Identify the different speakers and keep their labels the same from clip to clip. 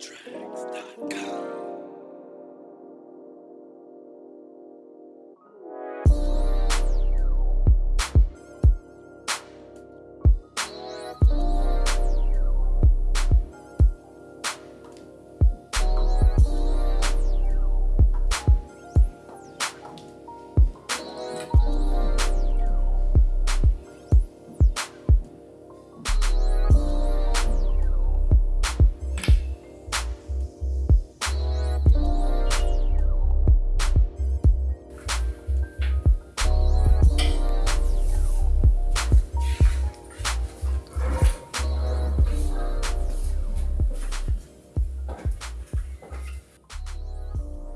Speaker 1: Tracks.com.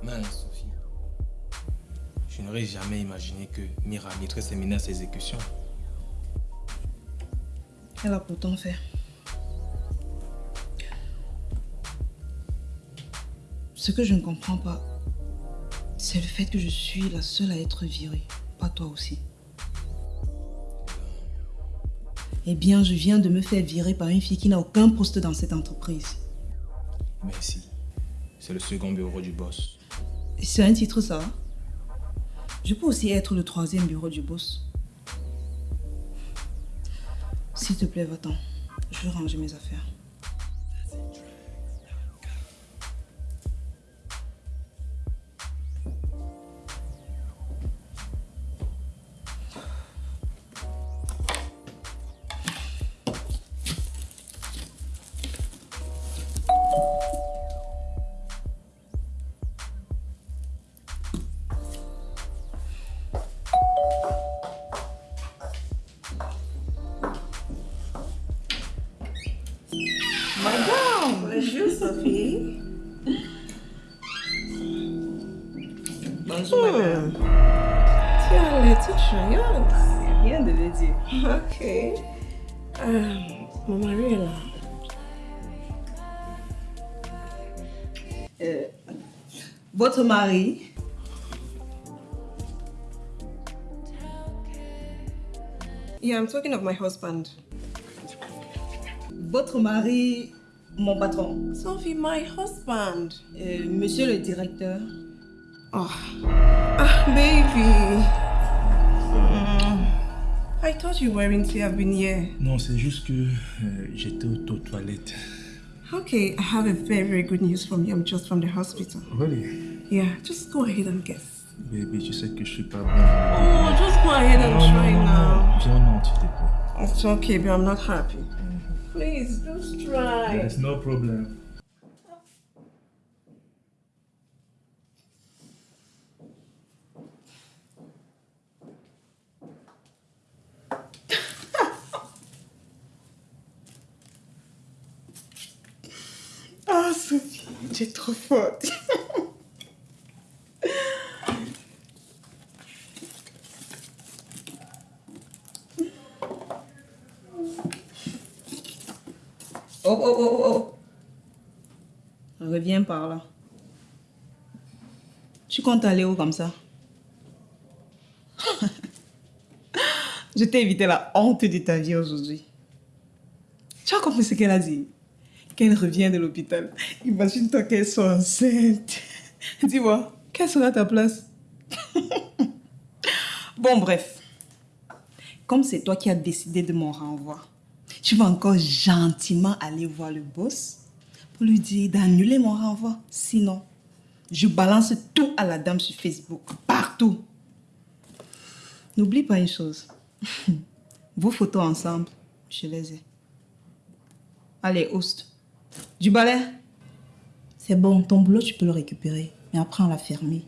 Speaker 1: Mince, Sophie. Je n'aurais jamais imaginé que Mira mettrait ses menaces à exécution.
Speaker 2: Elle a pourtant fait. Ce que je ne comprends pas, c'est le fait que je suis la seule à être virée, pas toi aussi. Eh bien, je viens de me faire virer par une fille qui n'a aucun poste dans cette entreprise.
Speaker 1: Merci. C'est le second bureau du boss.
Speaker 2: C'est un titre, ça Je peux aussi être le troisième bureau du boss. S'il te plaît, va-t'en. Je veux ranger mes affaires.
Speaker 3: Bonjour Sophie.
Speaker 2: Bonjour,
Speaker 3: hmm. as l'air toute joyeuse.
Speaker 2: Rien de le dire.
Speaker 3: Ok. Euh, mon mari est là.
Speaker 2: Euh, votre mari
Speaker 3: Yeah, I'm talking of my husband.
Speaker 2: Votre mari, mon patron.
Speaker 3: Sophie, my husband.
Speaker 2: Euh, monsieur le directeur.
Speaker 3: Oh. Ah, baby. Mm. I thought you weren't to have been here.
Speaker 1: Non, c'est juste que euh, j'étais aux toilettes.
Speaker 3: Okay, I have a very, very good news from you. I'm just from the hospital.
Speaker 1: Really?
Speaker 3: Yeah, just go ahead and guess.
Speaker 1: Baby, tu sais que je suis pas bon.
Speaker 3: Oh, just go ahead and try now.
Speaker 1: Viens, non, tu t'es pas.
Speaker 3: It's okay, but I'm not happy. Please, just try.
Speaker 1: There's no problem.
Speaker 2: Ah, Sophie, tu es trop forte. Oh, oh, oh, oh, oh. Reviens par là. Tu comptes aller où comme ça? Je t'ai évité la honte de ta vie aujourd'hui. Tu as compris ce qu'elle a dit? Qu'elle revient de l'hôpital. Imagine-toi qu'elle soit enceinte. Dis-moi, quelle sera ta place? Bon, bref. Comme c'est toi qui as décidé de mon renvoi, tu vas encore gentiment aller voir le boss pour lui dire d'annuler mon renvoi. Sinon, je balance tout à la dame sur Facebook, partout. N'oublie pas une chose. Vos photos ensemble, je les ai. Allez, host. Du balai
Speaker 4: C'est bon, ton boulot, tu peux le récupérer. Mais après, on l'a fermé.